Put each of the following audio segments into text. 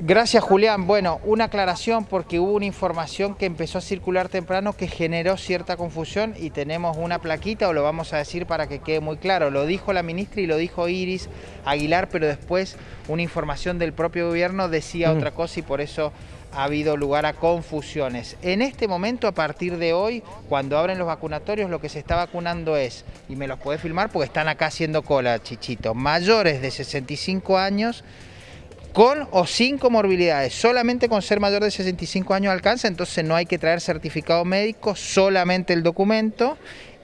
Gracias Julián. Bueno, una aclaración porque hubo una información que empezó a circular temprano que generó cierta confusión y tenemos una plaquita o lo vamos a decir para que quede muy claro. Lo dijo la ministra y lo dijo Iris Aguilar, pero después una información del propio gobierno decía otra cosa y por eso ha habido lugar a confusiones. En este momento, a partir de hoy, cuando abren los vacunatorios, lo que se está vacunando es, y me los puede filmar porque están acá haciendo cola, chichito, mayores de 65 años con o sin comorbilidades. Solamente con ser mayor de 65 años alcanza, entonces no hay que traer certificado médico, solamente el documento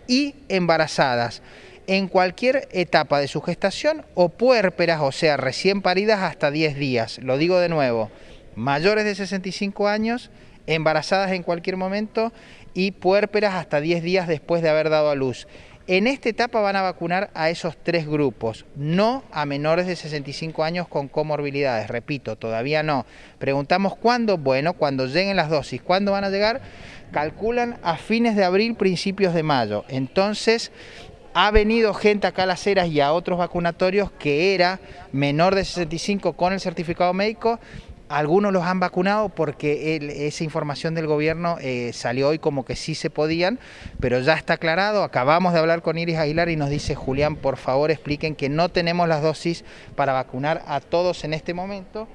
y embarazadas en cualquier etapa de su gestación o puérperas, o sea, recién paridas hasta 10 días. Lo digo de nuevo, mayores de 65 años, embarazadas en cualquier momento y puérperas hasta 10 días después de haber dado a luz. En esta etapa van a vacunar a esos tres grupos, no a menores de 65 años con comorbilidades. Repito, todavía no. Preguntamos cuándo. Bueno, cuando lleguen las dosis. ¿Cuándo van a llegar? Calculan a fines de abril, principios de mayo. Entonces, ha venido gente acá a las eras y a otros vacunatorios que era menor de 65 con el certificado médico algunos los han vacunado porque esa información del gobierno eh, salió hoy como que sí se podían, pero ya está aclarado. Acabamos de hablar con Iris Aguilar y nos dice, Julián, por favor expliquen que no tenemos las dosis para vacunar a todos en este momento.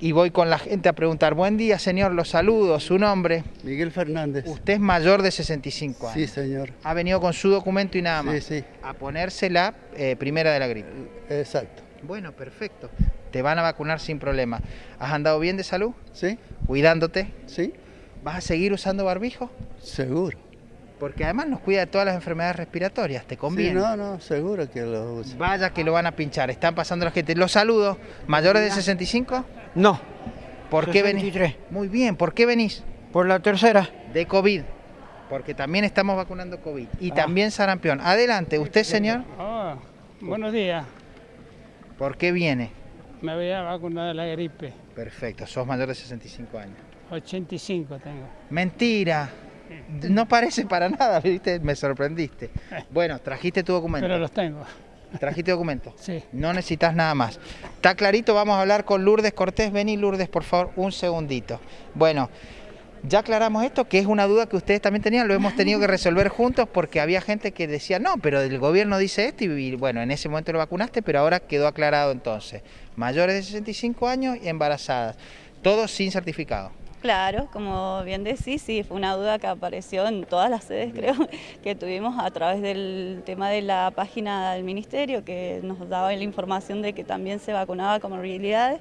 Y voy con la gente a preguntar, buen día señor, los saludo, su nombre. Miguel Fernández. Usted es mayor de 65 años. Sí, señor. Ha venido con su documento y nada más. Sí, sí. A ponerse la eh, primera de la gripe. Exacto. Bueno, perfecto. Te van a vacunar sin problema. ¿Has andado bien de salud? Sí. ¿Cuidándote? Sí. ¿Vas a seguir usando barbijo? Seguro. Porque además nos cuida de todas las enfermedades respiratorias, ¿te conviene? Sí, no, no, seguro que lo uso. Vaya que lo van a pinchar, están pasando la gente. Los saludo. ¿Mayores de 65? No. ¿Por qué venís? Muy bien, ¿por qué venís? Por la tercera. De COVID. Porque también estamos vacunando COVID. Y ah. también sarampión. Adelante, ¿usted, señor? Ah, buenos días. ¿Por qué viene? Me voy a vacunar de la gripe. Perfecto, sos mayor de 65 años. 85 tengo. Mentira. No parece para nada, ¿viste? Me sorprendiste. Bueno, trajiste tu documento. Pero los tengo. ¿Trajiste documento? Sí. No necesitas nada más. Está clarito, vamos a hablar con Lourdes Cortés. Vení, Lourdes, por favor, un segundito. Bueno, ya aclaramos esto, que es una duda que ustedes también tenían, lo hemos tenido que resolver juntos porque había gente que decía, no, pero el gobierno dice esto y bueno, en ese momento lo vacunaste, pero ahora quedó aclarado entonces. Mayores de 65 años y embarazadas, todos sin certificado. Claro, como bien decís, sí, fue una duda que apareció en todas las sedes, creo, que tuvimos a través del tema de la página del Ministerio, que nos daba la información de que también se vacunaba con morbilidades,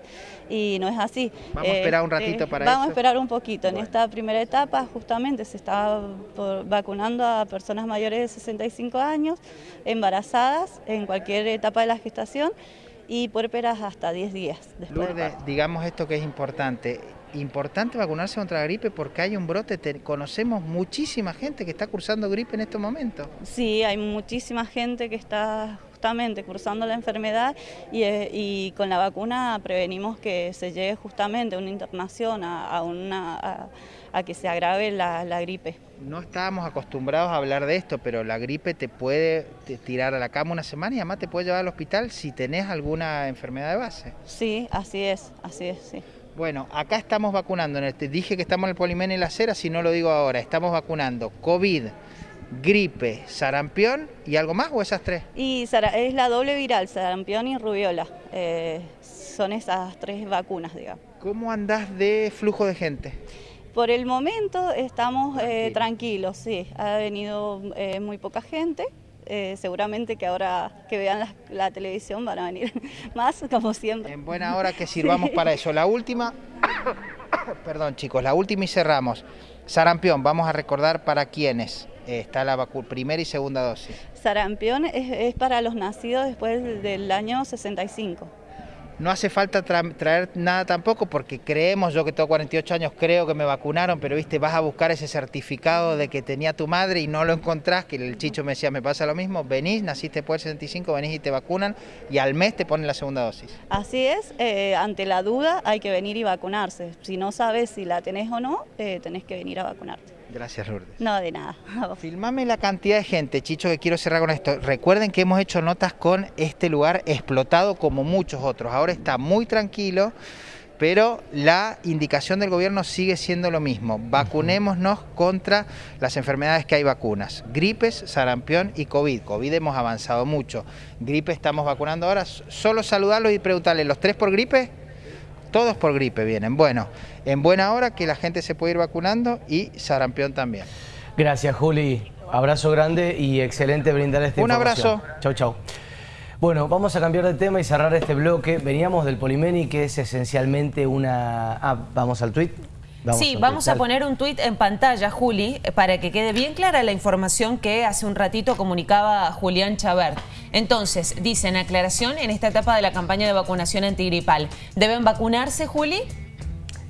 y no es así. Vamos a esperar un ratito eh, para eso. Vamos a esperar un poquito. En esta primera etapa, justamente, se está vacunando a personas mayores de 65 años, embarazadas, en cualquier etapa de la gestación, y puérperas hasta 10 días después digamos esto que es importante, importante vacunarse contra la gripe porque hay un brote, conocemos muchísima gente que está cursando gripe en estos momentos. Sí, hay muchísima gente que está justamente cursando la enfermedad y, eh, con la vacuna prevenimos que se llegue justamente a una internación, a, una, a, que se agrave la, gripe. No estábamos acostumbrados a hablar de esto, pero la gripe te puede tirar a la cama una semana y además te puede llevar al hospital si tenés alguna enfermedad de base. Sí, así es, así es, sí. Bueno, acá estamos vacunando, dije que estamos en el Polimén y la Cera, si no lo digo ahora, estamos vacunando COVID, gripe, sarampión y algo más o esas tres? Y es la doble viral, sarampión y rubiola, eh, son esas tres vacunas, digamos. ¿Cómo andás de flujo de gente? Por el momento estamos eh, tranquilos, sí, ha venido eh, muy poca gente, eh, seguramente que ahora que vean la, televisión van a venir más, como siempre. En buena hora que sirvamos para eso. La última, perdón chicos, la última y cerramos. Sarampión, vamos a recordar para quiénes eh, está la primera y segunda dosis. Sarampión es, es para los nacidos después del año 65. No hace falta traer nada tampoco porque creemos, yo que tengo 48 años, creo que me vacunaron, pero viste, vas a buscar ese certificado de que tenía tu madre y no lo encontrás, que el chicho me decía, me pasa lo mismo, venís, naciste después del 65, venís y te vacunan y al mes te ponen la segunda dosis. Así es, eh, ante la duda hay que venir y vacunarse. Si no sabes si la tenés o no, eh, tenés que venir a vacunarte. Gracias, Lourdes. No, de nada. Filmame la cantidad de gente, Chicho, que quiero cerrar con esto. Recuerden que hemos hecho notas con este lugar explotado como muchos otros. Ahora está muy tranquilo, pero la indicación del gobierno sigue siendo lo mismo. Vacunémonos contra las enfermedades que hay vacunas. Gripes, sarampión y COVID. COVID hemos avanzado mucho. Gripe estamos vacunando ahora. Solo saludarlos y preguntarles, ¿los tres por gripe? Todos por gripe vienen. Bueno, en buena hora que la gente se puede ir vacunando y sarampión también. Gracias, Juli. Abrazo grande y excelente brindar esta Un abrazo. Chau, chau. Bueno, vamos a cambiar de tema y cerrar este bloque. Veníamos del Polimeni, que es esencialmente una... Ah, vamos al tuit. Sí, vamos a poner un tuit en pantalla, Juli, para que quede bien clara la información que hace un ratito comunicaba Julián Chabert. Entonces, dicen aclaración en esta etapa de la campaña de vacunación antigripal. ¿Deben vacunarse, Juli?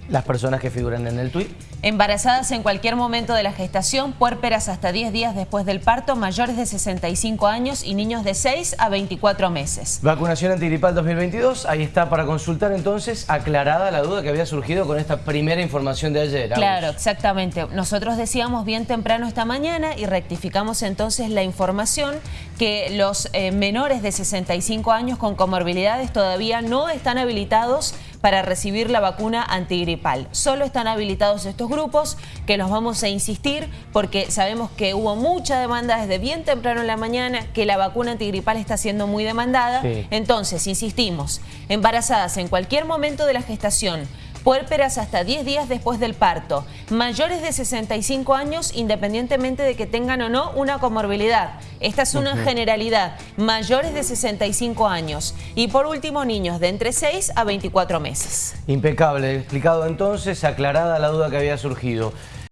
Las personas que figuran en el tuit. Embarazadas en cualquier momento de la gestación, puérperas hasta 10 días después del parto, mayores de 65 años y niños de 6 a 24 meses. Vacunación antigripal 2022, ahí está para consultar entonces, aclarada la duda que había surgido con esta primera información de ayer. Agus. Claro, exactamente. Nosotros decíamos bien temprano esta mañana y rectificamos entonces la información que los eh, menores de 65 años con comorbilidades todavía no están habilitados para recibir la vacuna antigripal. Solo están habilitados estos grupos que los vamos a insistir porque sabemos que hubo mucha demanda desde bien temprano en la mañana, que la vacuna antigripal está siendo muy demandada. Sí. Entonces, insistimos, embarazadas en cualquier momento de la gestación, puérperas hasta 10 días después del parto, mayores de 65 años independientemente de que tengan o no una comorbilidad. Esta es una generalidad, mayores de 65 años. Y por último, niños de entre 6 a 24 meses. Impecable, explicado entonces, aclarada la duda que había surgido.